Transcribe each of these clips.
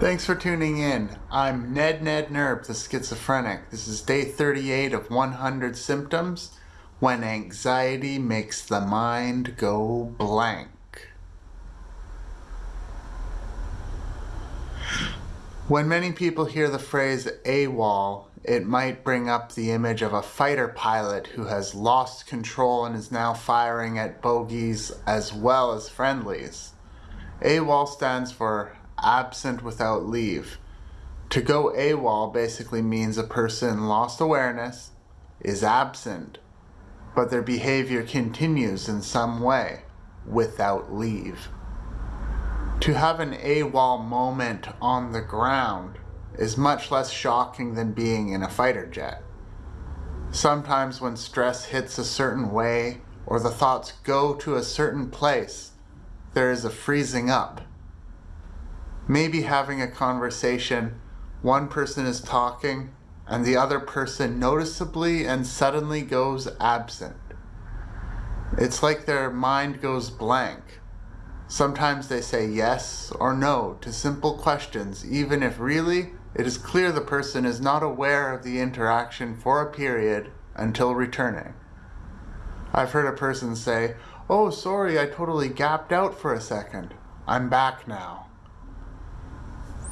Thanks for tuning in. I'm Ned Ned Nerb, the schizophrenic. This is day 38 of 100 symptoms when anxiety makes the mind go blank. When many people hear the phrase AWOL, it might bring up the image of a fighter pilot who has lost control and is now firing at bogeys as well as friendlies. AWOL stands for absent without leave. To go AWOL basically means a person lost awareness, is absent, but their behavior continues in some way without leave. To have an AWOL moment on the ground is much less shocking than being in a fighter jet. Sometimes when stress hits a certain way or the thoughts go to a certain place, there is a freezing up. Maybe having a conversation, one person is talking and the other person noticeably and suddenly goes absent. It's like their mind goes blank. Sometimes they say yes or no to simple questions even if really it is clear the person is not aware of the interaction for a period until returning. I've heard a person say, oh sorry I totally gapped out for a second. I'm back now.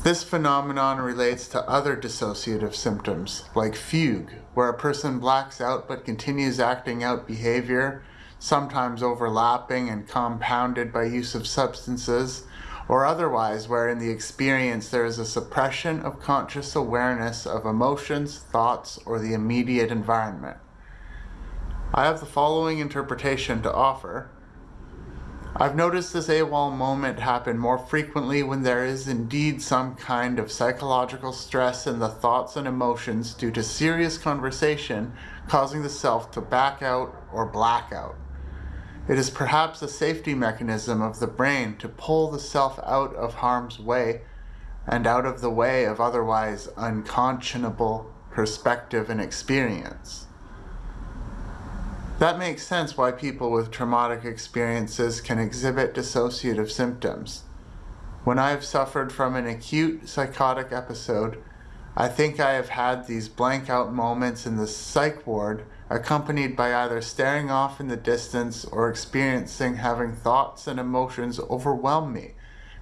This phenomenon relates to other dissociative symptoms, like fugue, where a person blacks out but continues acting out behavior, sometimes overlapping and compounded by use of substances, or otherwise where in the experience there is a suppression of conscious awareness of emotions, thoughts, or the immediate environment. I have the following interpretation to offer. I've noticed this AWOL moment happen more frequently when there is indeed some kind of psychological stress in the thoughts and emotions due to serious conversation causing the self to back out or black out. It is perhaps a safety mechanism of the brain to pull the self out of harm's way and out of the way of otherwise unconscionable perspective and experience. That makes sense why people with traumatic experiences can exhibit dissociative symptoms. When I have suffered from an acute psychotic episode, I think I have had these blank out moments in the psych ward accompanied by either staring off in the distance or experiencing having thoughts and emotions overwhelm me,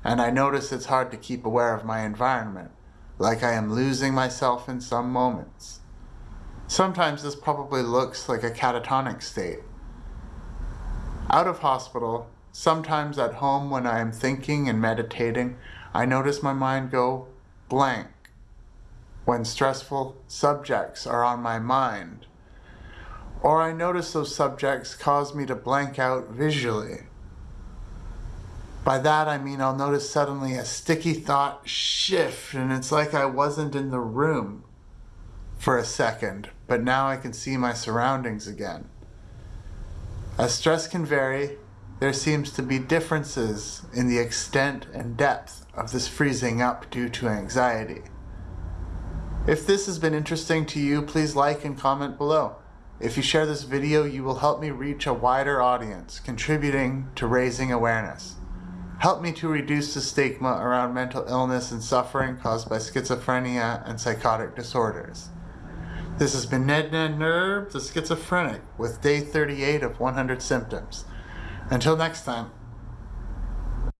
and I notice it's hard to keep aware of my environment, like I am losing myself in some moments. Sometimes this probably looks like a catatonic state. Out of hospital, sometimes at home when I am thinking and meditating, I notice my mind go blank. When stressful subjects are on my mind, or I notice those subjects cause me to blank out visually. By that I mean I'll notice suddenly a sticky thought shift and it's like I wasn't in the room for a second, but now I can see my surroundings again. As stress can vary, there seems to be differences in the extent and depth of this freezing up due to anxiety. If this has been interesting to you, please like and comment below. If you share this video, you will help me reach a wider audience, contributing to raising awareness. Help me to reduce the stigma around mental illness and suffering caused by schizophrenia and psychotic disorders. This has been Ned Ned Nerb, the schizophrenic, with day 38 of 100 symptoms. Until next time.